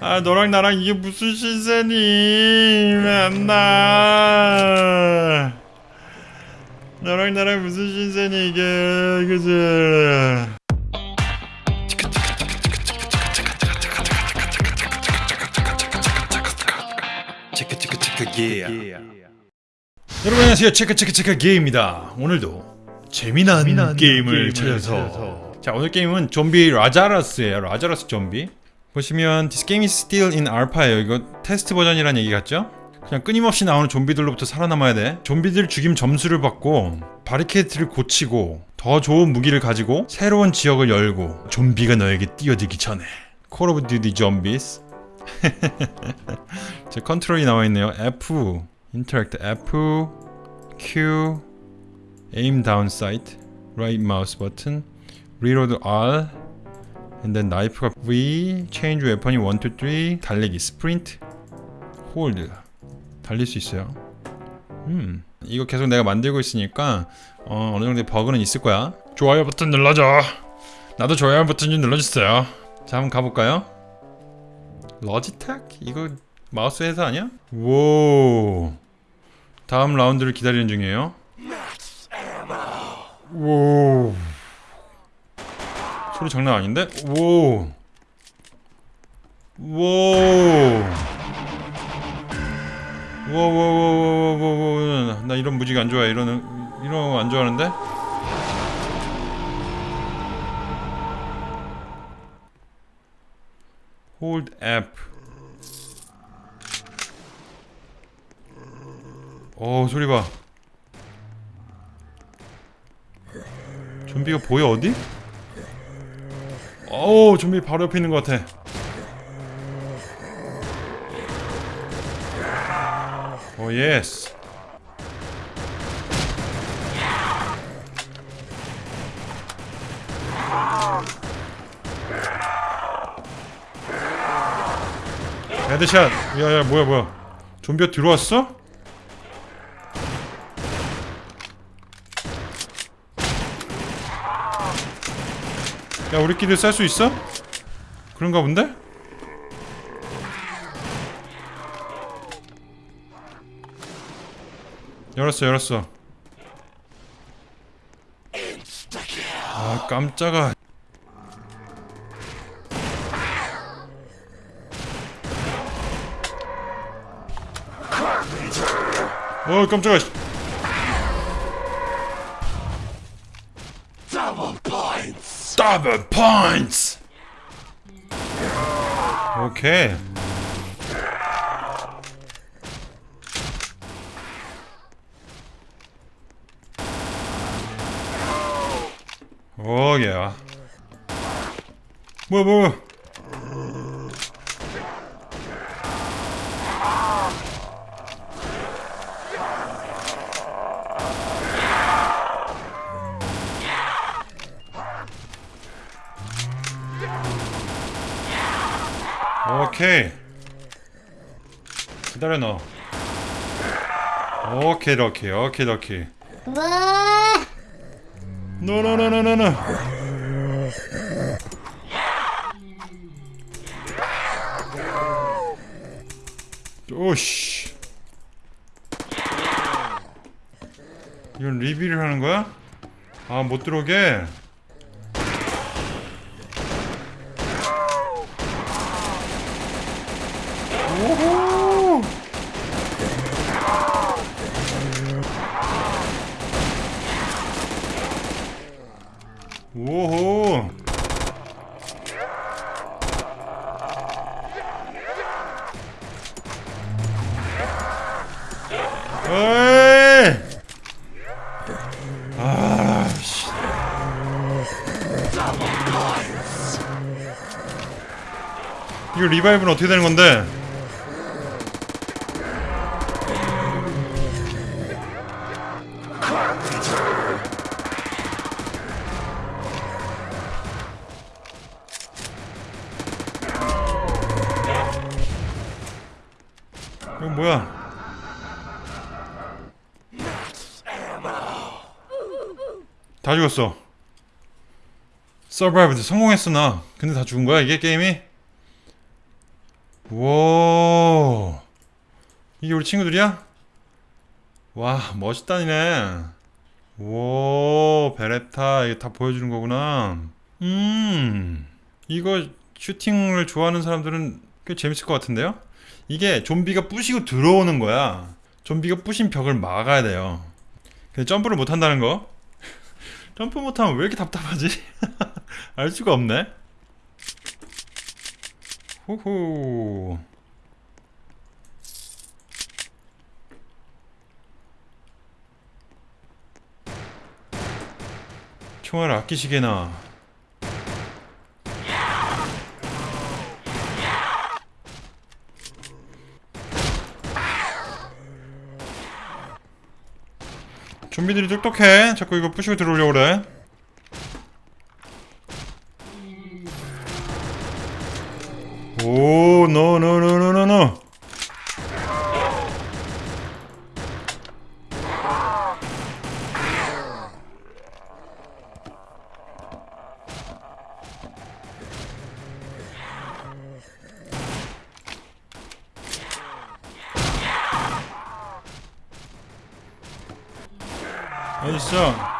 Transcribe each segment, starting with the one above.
아 너랑 나랑 이게 무슨 신세니? 맨날. 너랑 나랑 무슨 신세니 이게. 그지 여러분 안녕하세요. 체크체크체크 게임입니다. 오늘도 재미난, 재미난 게임을 게임을 찾아서. 찾아서. 자 오늘 게임은 좀비 라자라스예요. 라자라스 좀비 보시면 This game is still in alpha예요. 이거 테스트 버전이란 얘기 같죠? 그냥 끊임없이 나오는 좀비들로부터 살아남아야 돼. 좀비들 죽임 점수를 받고 바리케이트를 고치고 더 좋은 무기를 가지고 새로운 지역을 열고 좀비가 너에게 뛰어들기 전에. Call of Duty Zombies. 제 컨트롤이 나와있네요. F Interact F Q Aim down sight Right mouse button Reload R and then 나이프가 V Change weapon이 1, 2, 3 달리기 Sprint. Hold. 달릴 수 있어요. 음 이거 계속 내가 만들고 있으니까 어, 어느 정도의 버그는 있을 거야. 좋아요 버튼 눌러줘. 나도 좋아요 버튼 좀 눌러주세요. 자 한번 가볼까요? 러지텍? 이거 마우스 회사 아니야? 오 다음 라운드를 기다리는 중이에요. 오 소리 장난 아닌데? 오 오. 워워워워워워 나 이런 무지개 안 좋아해 이런 이런 거 안 좋아하는데 hold app 어 소리 봐 좀비가 보여 어디? 어우 좀비 바로 옆에 있는 것 같아. 오 예스. headshot. 야야 뭐야 뭐야. 좀비가 들어왔어? 야 우리끼리 쏠 수 있어? 그런가 본데? 열었어 열었어 아 깜짝아 어 깜짝아 씨. 더블 포인트 오케 오케이. 기다려 너. 오케이 lucky 오케이 lucky. 노노노노노노 오씨. 이건 리뷰를 하는 거야? 아 못 들어오게 오호 오호 에이 아 씨. 이거 리바이브는 어떻게 되는 건데? 뭐야? 다 죽었어. survived 성공했어 나. 근데 다 죽은 거야 이게 게임이? 와 이게 우리 친구들이야? 와 멋있다니네 오 Beretta 이게 다 보여주는 거구나 음 이거 슈팅을 좋아하는 사람들은 꽤 재밌을 것 같은데요? 이게 좀비가 부시고 들어오는 거야. 좀비가 부신 벽을 막아야 돼요. 근데 점프를 못 한다는 거? 점프 못하면 왜 이렇게 답답하지? 알 수가 없네. 후후 총알 아끼시게나 좀비들이 똑똑해 자꾸 이거 부시고 들어오려고 그래 오, 노, 노, 노, 노, 노, 노. Хорошо.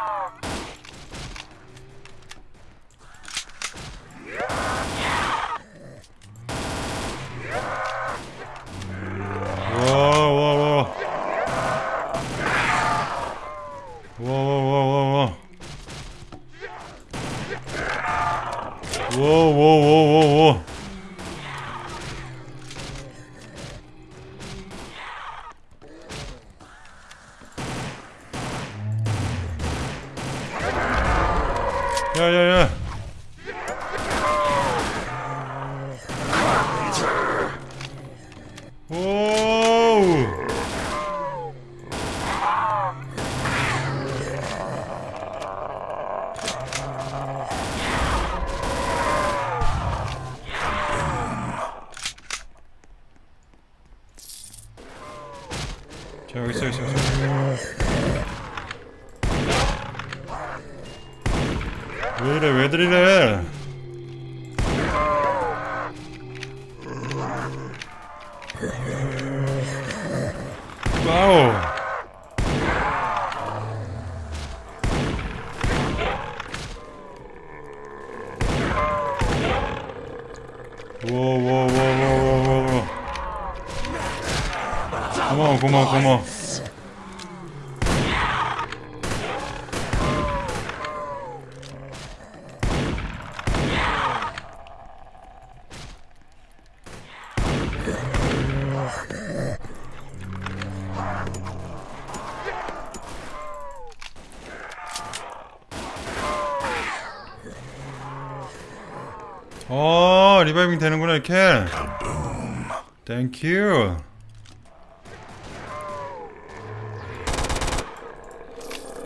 야야야 오우. 자 여기 있어 여기 있어 왜 이래 왜들 이래? 와우. 고마워 고마워 고마워 어 리바이빙 되는구나 이렇게. 땡큐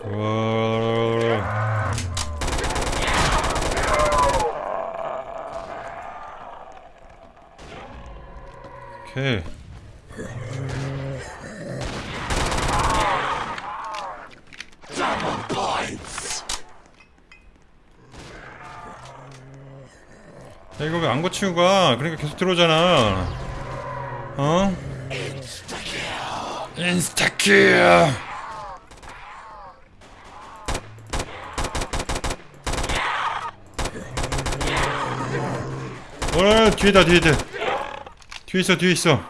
와. 오케이 야 이거 왜 안 고치고 가? 그러니까 계속 들어오잖아. 어? 인스타킬. 어 뒤에다 뒤에다. 뒤에 있어 뒤에 있어.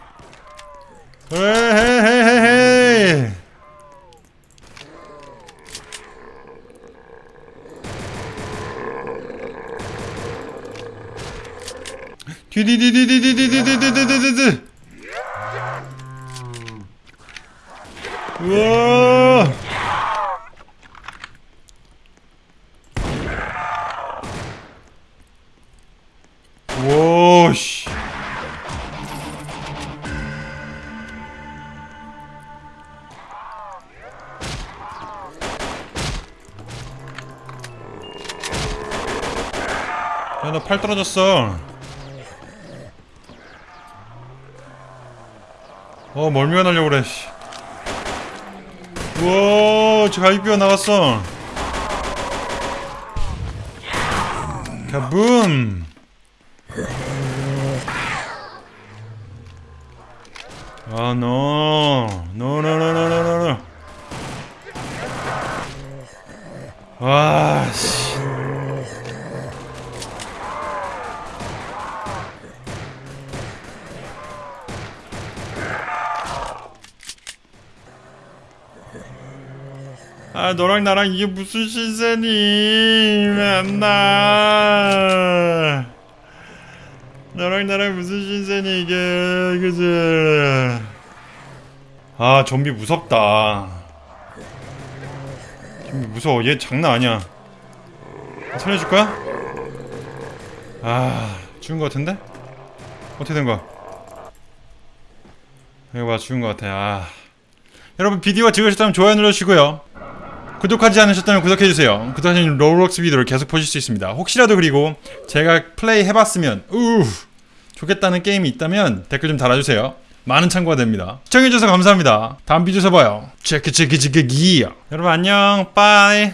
에헤헤헤헤. 뒤뒤뒤뒤뒤뒤뒤뒤뒤뒤뒤 우와 와씨 야나 팔 떨어졌어 어 멀미가 나려고 그래 씨. 우와 저 갈비뼈 나갔어 가붐 아, 노. 노, 노, 노, 노, 노, 노, 노. 와, 씨. 아, 너랑 나랑 이게 무슨 신세니? 왜안 나? 너랑 나랑 무슨 신세니 이게 그지? 아 좀비 무섭다. 좀비 무서워. 얘 장난 아니야. 살려줄 거야? 아 죽은 거 같은데? 어떻게 된 거야? 이거 봐 죽은 거 같아. 아 여러분 비디오가 즐거우셨다면 좋아요 눌러주시고요. 구독하지 않으셨다면 구독해주세요. 구독하시면 Roblox 비디오를 계속 보실 수 있습니다. 혹시라도 그리고 제가 플레이 해봤으면 우 좋겠다는 게임이 있다면 댓글 좀 달아주세요. 많은 참고가 됩니다. 시청해주셔서 감사합니다. 다음 비디오에서 봐요. 체크 체크 체크 기야. 여러분 안녕. 빠이.